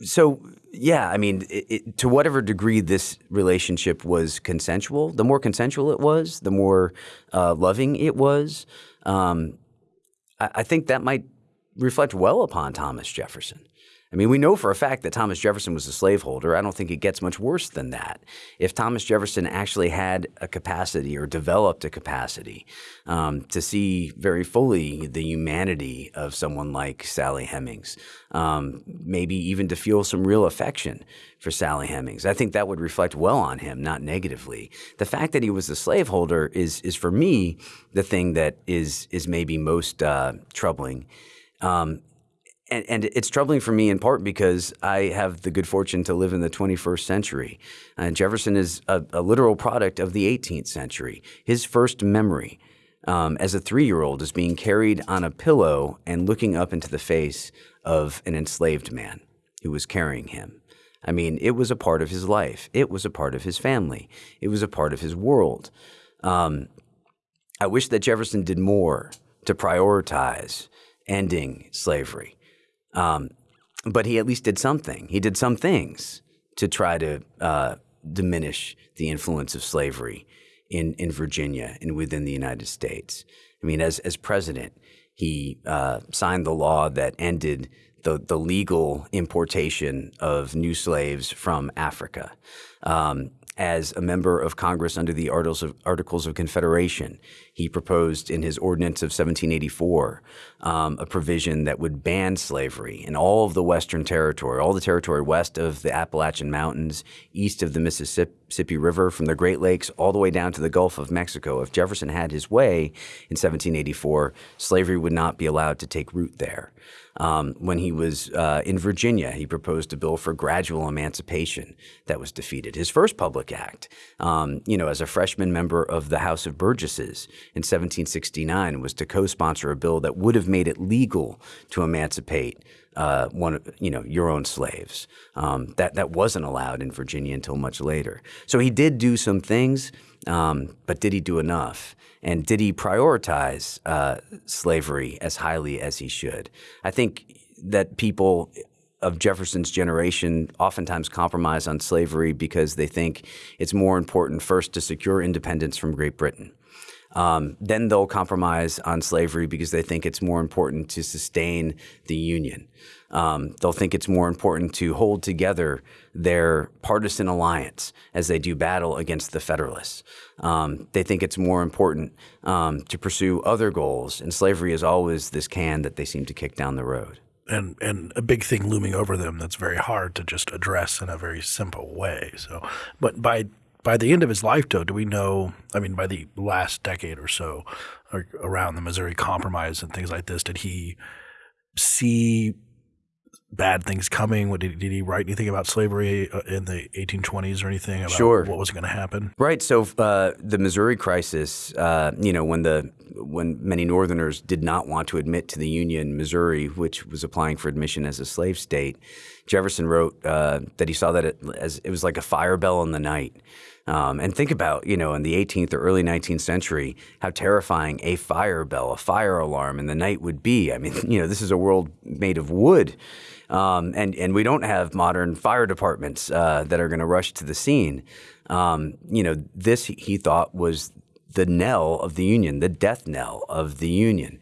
so yeah, I mean, it, it, to whatever degree this relationship was consensual, the more consensual it was, the more uh, loving it was. Um, I, I think that might reflect well upon Thomas Jefferson. I mean, we know for a fact that Thomas Jefferson was a slaveholder. I don't think it gets much worse than that. If Thomas Jefferson actually had a capacity or developed a capacity um, to see very fully the humanity of someone like Sally Hemings, um, maybe even to feel some real affection for Sally Hemings, I think that would reflect well on him, not negatively. The fact that he was a slaveholder is, is for me, the thing that is, is maybe most uh, troubling. Um, and, and, it's troubling for me in part because I have the good fortune to live in the 21st century. Uh, Jefferson is a, a, literal product of the 18th century. His first memory um, as a three year old is being carried on a pillow and looking up into the face of an enslaved man who was carrying him. I mean, it was a part of his life, it was a part of his family, it was a part of his world. Um, I wish that Jefferson did more to prioritize ending slavery. Um, but he at least did something. He did some things to try to uh, diminish the influence of slavery in, in Virginia and within the United States. I mean, as, as president, he uh, signed the law that ended the, the legal importation of new slaves from Africa. Um, as a member of Congress under the Articles of, Articles of Confederation. He proposed in his ordinance of 1784 um, a provision that would ban slavery in all of the Western Territory, all the territory west of the Appalachian Mountains, east of the Mississippi River, from the Great Lakes all the way down to the Gulf of Mexico. If Jefferson had his way in 1784, slavery would not be allowed to take root there. Um, when he was uh, in Virginia, he proposed a bill for gradual emancipation that was defeated. His first public act, um, you know, as a freshman member of the House of Burgesses in 1769, was to co-sponsor a bill that would have made it legal to emancipate uh, one, you know, your own slaves. Um, that that wasn't allowed in Virginia until much later. So he did do some things, um, but did he do enough? And did he prioritize uh, slavery as highly as he should? I think that people of Jefferson's generation oftentimes compromise on slavery because they think it's more important first to secure independence from Great Britain. Um, then they'll compromise on slavery because they think it's more important to sustain the Union. Um, they'll think it's more important to hold together their partisan alliance as they do battle against the Federalists. Um, they think it's more important um, to pursue other goals, and slavery is always this can that they seem to kick down the road and and a big thing looming over them that's very hard to just address in a very simple way. So, but by by the end of his life, though, do we know? I mean, by the last decade or so, or around the Missouri Compromise and things like this, did he see bad things coming? What, did, did he write anything about slavery uh, in the 1820s or anything about sure. what was going to happen? Right. So uh, the Missouri crisis, uh, you know, when the when many Northerners did not want to admit to the Union, Missouri, which was applying for admission as a slave state, Jefferson wrote uh, that he saw that it, as it was like a fire bell in the night. Um, and think about, you know, in the 18th or early 19th century, how terrifying a fire bell, a fire alarm in the night would be. I mean, (laughs) you know, this is a world made of wood. Um, and and we don't have modern fire departments uh, that are going to rush to the scene. Um, you know, this he thought was the knell of the union, the death knell of the union.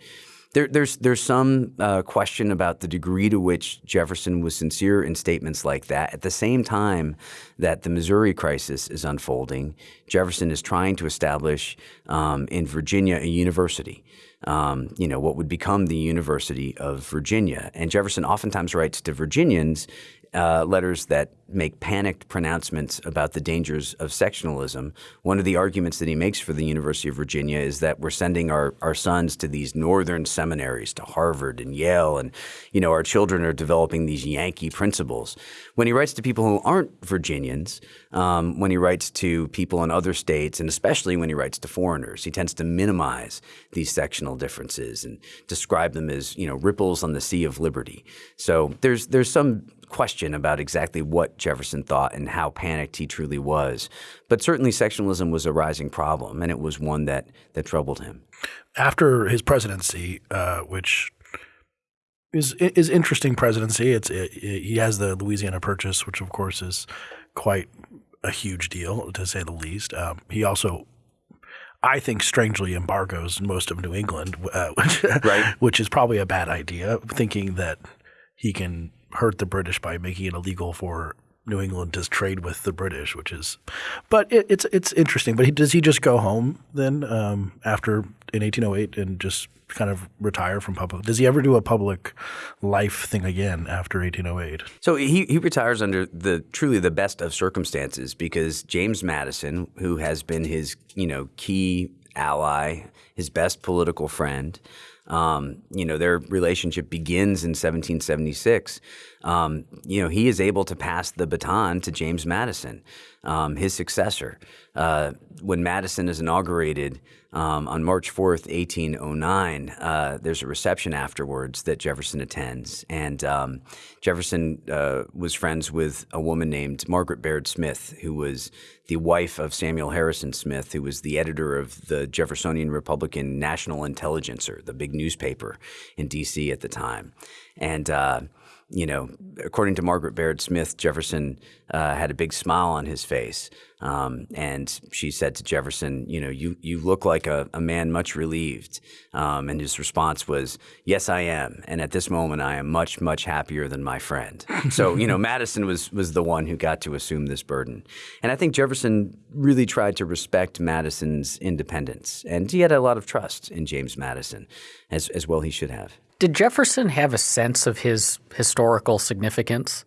There, there's there's some uh, question about the degree to which Jefferson was sincere in statements like that. At the same time that the Missouri crisis is unfolding, Jefferson is trying to establish um, in Virginia a university um, you know, what would become the University of Virginia. And Jefferson oftentimes writes to Virginians uh, letters that make panicked pronouncements about the dangers of sectionalism. One of the arguments that he makes for the University of Virginia is that we're sending our, our sons to these northern seminaries, to Harvard and Yale, and you know our children are developing these Yankee principles. When he writes to people who aren't Virginians, um, when he writes to people in other states, and especially when he writes to foreigners, he tends to minimize these sectional differences and describe them as you know ripples on the sea of liberty. So there's there's some question about exactly what Jefferson thought and how panicked he truly was. But certainly sectionalism was a rising problem, and it was one that, that troubled him. After his presidency, uh, which is is interesting presidency, it's it, it, he has the Louisiana Purchase, which of course is quite a huge deal to say the least. Um, he also I think strangely embargoes most of New England, uh, (laughs) which, right. which is probably a bad idea, thinking that he can hurt the British by making it illegal for New England to trade with the British, which is, but it, it's it's interesting. But he, does he just go home then um, after in 1808 and just kind of retire from public? Does he ever do a public life thing again after 1808? So he he retires under the truly the best of circumstances because James Madison, who has been his you know key ally, his best political friend. Um, you know, their relationship begins in 1776. Um, you know, he is able to pass the baton to James Madison, um, his successor. Uh, when Madison is inaugurated um, on March 4th, 1809, uh, there's a reception afterwards that Jefferson attends. And um, Jefferson uh, was friends with a woman named Margaret Bayard Smith, who was the wife of Samuel Harrison Smith, who was the editor of the Jeffersonian Republican National Intelligencer, the big newspaper in D.C. at the time. And uh, you know, according to Margaret Bayard Smith, Jefferson uh, had a big smile on his face. Um, and she said to Jefferson, you know, you, you look like a, a man much relieved. Um, and his response was, yes, I am. And at this moment, I am much, much happier than my friend. so, you know, (laughs) Madison was, was the one who got to assume this burden. And I think Jefferson really tried to respect Madison's independence. And he had a lot of trust in James Madison, as, as well he should have. Did Jefferson have a sense of his historical significance?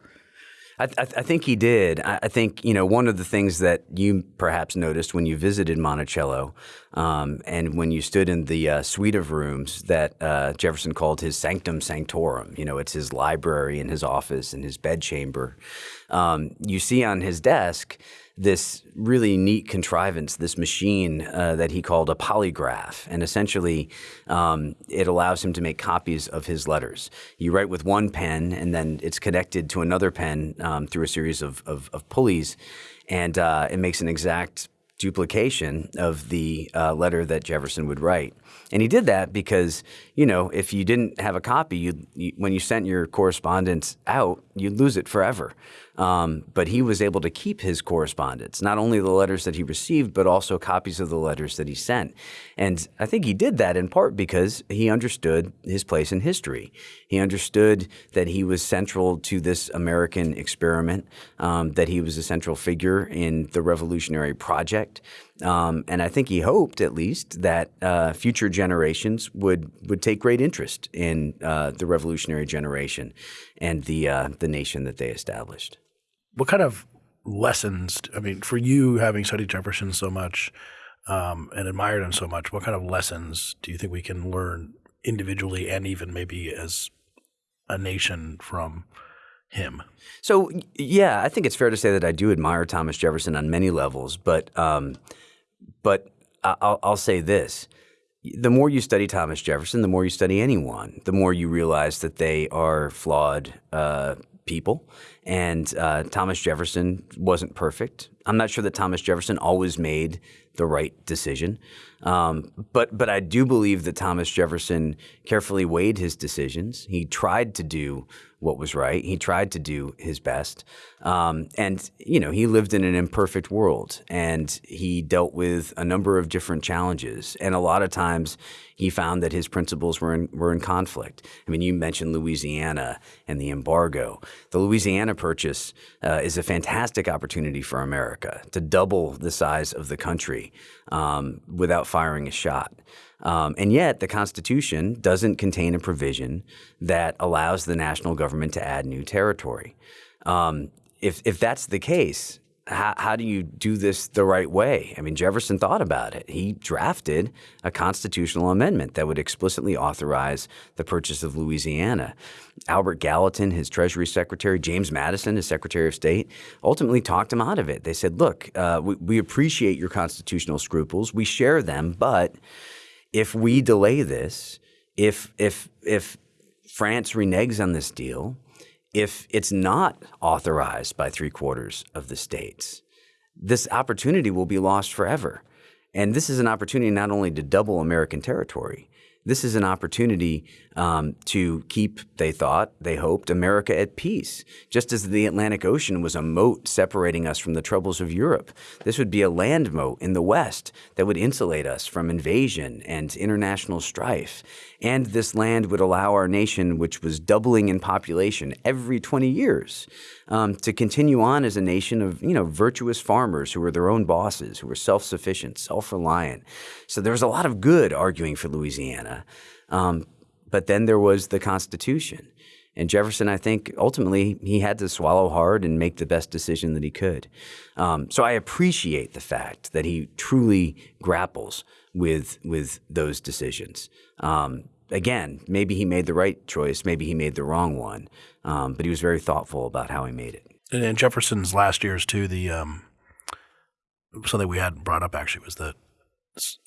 I, I, I think he did. I, I, think you know one of the things that you perhaps noticed when you visited Monticello, um, and when you stood in the uh, suite of rooms that uh, Jefferson called his sanctum sanctorum. You know, it's his library and his office and his bedchamber. Um, you see on his desk this really neat contrivance, this machine uh, that he called a polygraph. And essentially, um, it allows him to make copies of his letters. You write with one pen, and then it's connected to another pen um, through a series of, of, of pulleys, and uh, it makes an exact duplication of the uh, letter that Jefferson would write. And he did that because, you know, if you didn't have a copy, you, you when you sent your correspondence out, you'd lose it forever. Um, but he was able to keep his correspondence, not only the letters that he received, but also copies of the letters that he sent. And I think he did that in part because he understood his place in history. He understood that he was central to this American experiment, um, that he was a central figure in the revolutionary project. Um, and I think he hoped, at least, that uh, future generations would would take great interest in uh, the revolutionary generation and the uh, the nation that they established. What kind of lessons? I mean, for you, having studied Jefferson so much um, and admired him so much, what kind of lessons do you think we can learn individually and even maybe as a nation from him? So, yeah, I think it's fair to say that I do admire Thomas Jefferson on many levels, but um, but I'll, I'll say this the more you study Thomas Jefferson, the more you study anyone, the more you realize that they are flawed uh, people. And uh, Thomas Jefferson wasn't perfect. I'm not sure that Thomas Jefferson always made the right decision. Um, but but I do believe that Thomas Jefferson carefully weighed his decisions. He tried to do what was right. He tried to do his best. Um, and, you know, he lived in an imperfect world and he dealt with a number of different challenges. And a lot of times he found that his principles were in, were in conflict. I mean, you mentioned Louisiana and the embargo. The Louisiana Purchase uh, is a fantastic opportunity for America to double the size of the country um, without firing a shot. Um, and yet, the Constitution doesn't contain a provision that allows the national government to add new territory. Um, if, if that's the case, how, how do you do this the right way? I mean, Jefferson thought about it. He drafted a constitutional amendment that would explicitly authorize the purchase of Louisiana. Albert Gallatin, his Treasury Secretary, James Madison, his Secretary of State, ultimately talked him out of it. They said, look, uh, we, we appreciate your constitutional scruples, we share them, but if we delay this, if if if France reneges on this deal, if it's not authorized by three quarters of the states, this opportunity will be lost forever. And this is an opportunity not only to double American territory, this is an opportunity um, to keep, they thought, they hoped, America at peace. Just as the Atlantic Ocean was a moat separating us from the troubles of Europe, this would be a land moat in the West that would insulate us from invasion and international strife. And this land would allow our nation, which was doubling in population every 20 years, um, to continue on as a nation of you know virtuous farmers who were their own bosses, who were self-sufficient, self-reliant. So there was a lot of good arguing for Louisiana. Um, but then there was the Constitution. And Jefferson, I think, ultimately he had to swallow hard and make the best decision that he could. Um, so I appreciate the fact that he truly grapples with with those decisions. Um, again, maybe he made the right choice, maybe he made the wrong one, um, but he was very thoughtful about how he made it. And in Jefferson's last years too, the um, something we hadn't brought up actually was the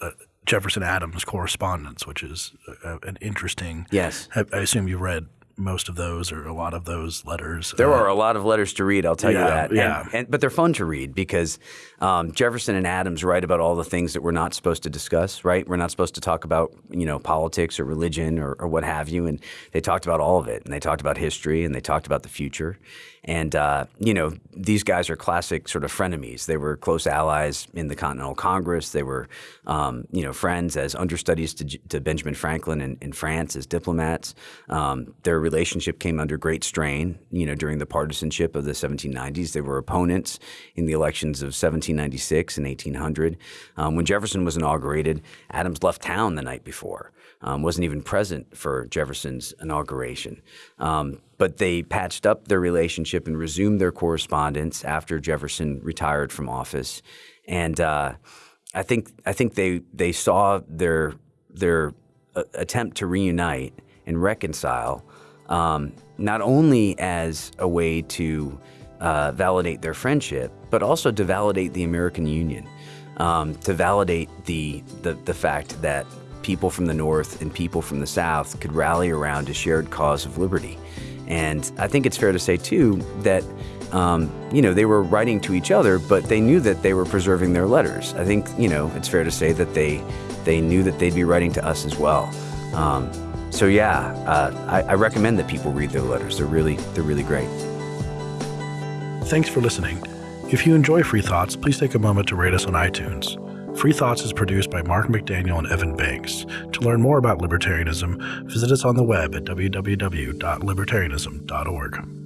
uh, Jefferson Adams correspondence, which is uh, an interesting. Yes, I, I assume you read most of those or a lot of those letters. There uh, are a lot of letters to read, I'll tell yeah, you that. Yeah. And, and, but they're fun to read because um, Jefferson and Adams write about all the things that we're not supposed to discuss, right? We're not supposed to talk about, you know, politics or religion or, or what have you. And they talked about all of it. And they talked about history and they talked about the future. And, uh, you know, these guys are classic sort of frenemies. They were close allies in the Continental Congress. They were, um, you know, friends as understudies to, to Benjamin Franklin in, in, France as diplomats. Um, their relationship came under great strain, you know, during the partisanship of the 1790s. They were opponents in the elections of 1796 and 1800. Um, when Jefferson was inaugurated, Adams left town the night before um, wasn't even present for Jefferson's inauguration. Um, but they patched up their relationship and resumed their correspondence after Jefferson retired from office. And uh, I think I think they they saw their their uh, attempt to reunite and reconcile um, not only as a way to uh, validate their friendship, but also to validate the American Union, um, to validate the, the the fact that people from the North and people from the South could rally around a shared cause of liberty. And I think it's fair to say, too, that um, you know, they were writing to each other, but they knew that they were preserving their letters. I think, you know, it's fair to say that they they knew that they'd be writing to us as well. Um, so yeah, uh, I, I recommend that people read their letters. They're really they're really great. Thanks for listening. If you enjoy Free Thoughts, please take a moment to rate us on iTunes. Free Thoughts is produced by Mark McDaniel and Evan Banks. To learn more about libertarianism, visit us on the web at www.libertarianism.org.